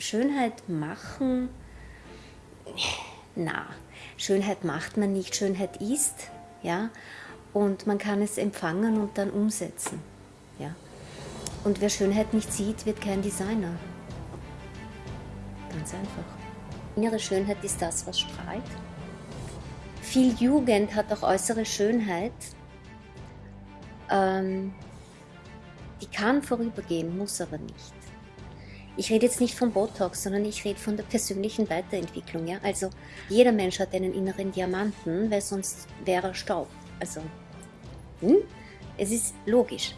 Schönheit machen, na, Schönheit macht man nicht, Schönheit ist, ja, und man kann es empfangen und dann umsetzen, ja. Und wer Schönheit nicht sieht, wird kein Designer. Ganz einfach. Innere Schönheit ist das, was strahlt. Viel Jugend hat auch äußere Schönheit. Ähm, die kann vorübergehen, muss aber nicht. Ich rede jetzt nicht von Botox, sondern ich rede von der persönlichen Weiterentwicklung. Ja? Also jeder Mensch hat einen inneren Diamanten, weil sonst wäre er Staub. Also, hm? es ist logisch.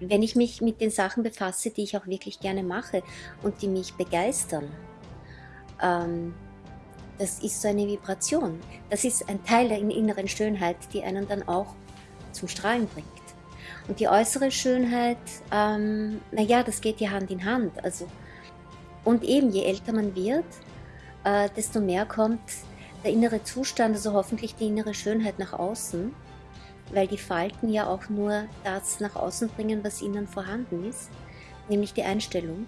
Wenn ich mich mit den Sachen befasse, die ich auch wirklich gerne mache und die mich begeistern, ähm, das ist so eine Vibration. Das ist ein Teil der inneren Schönheit, die einen dann auch zum Strahlen bringt. Und die äußere Schönheit, ähm, naja, das geht ja Hand in Hand. Also, und eben, je älter man wird, äh, desto mehr kommt der innere Zustand, also hoffentlich die innere Schönheit nach außen, weil die Falten ja auch nur das nach außen bringen, was innen vorhanden ist, nämlich die Einstellung.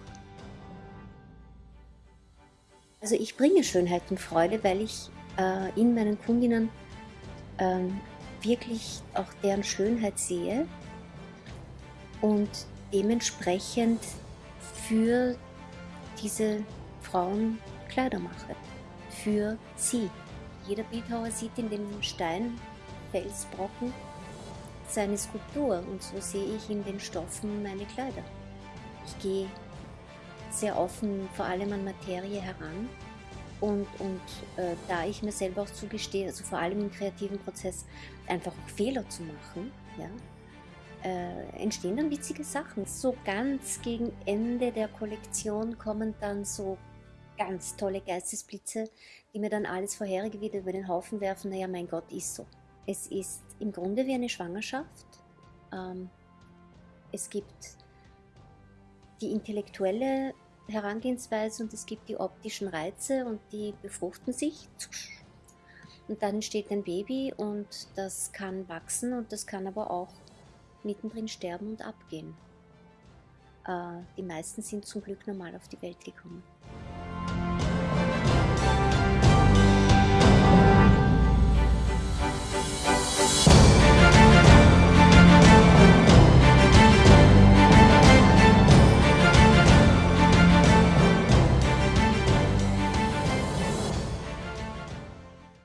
Also ich bringe Schönheit und Freude, weil ich äh, in meinen Kundinnen äh, wirklich auch deren Schönheit sehe und dementsprechend für diese Frauen Kleider mache. Für sie. Jeder Bildhauer sieht in dem Stein, Felsbrocken seine Skulptur und so sehe ich in den Stoffen meine Kleider. Ich gehe sehr offen vor allem an Materie heran und, und äh, da ich mir selber auch zugestehe, also vor allem im kreativen Prozess, einfach auch Fehler zu machen, ja, äh, entstehen dann witzige Sachen. So ganz gegen Ende der Kollektion kommen dann so ganz tolle Geistesblitze, die mir dann alles vorherige wieder über den Haufen werfen. Naja, mein Gott, ist so. Es ist im Grunde wie eine Schwangerschaft. Ähm, es gibt die intellektuelle Herangehensweise und es gibt die optischen Reize und die befruchten sich. Und dann entsteht ein Baby und das kann wachsen und das kann aber auch mittendrin sterben und abgehen. Äh, die meisten sind zum Glück normal auf die Welt gekommen.